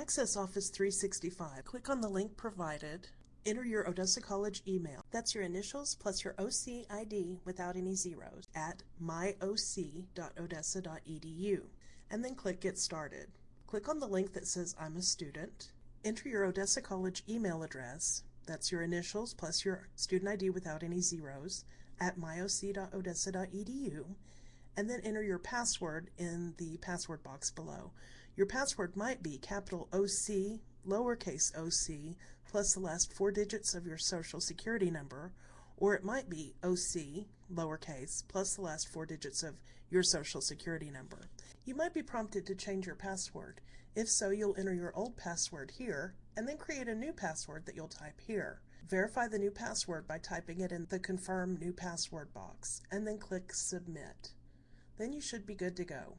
access Office 365, click on the link provided, enter your Odessa College email. That's your initials plus your OC ID without any zeros at myoc.odessa.edu and then click Get Started. Click on the link that says I'm a student. Enter your Odessa College email address. That's your initials plus your student ID without any zeros at myoc.odessa.edu and then enter your password in the password box below. Your password might be capital OC, lowercase oc, plus the last four digits of your social security number, or it might be OC, lowercase, plus the last four digits of your social security number. You might be prompted to change your password. If so, you'll enter your old password here, and then create a new password that you'll type here. Verify the new password by typing it in the Confirm New Password box, and then click Submit. Then you should be good to go.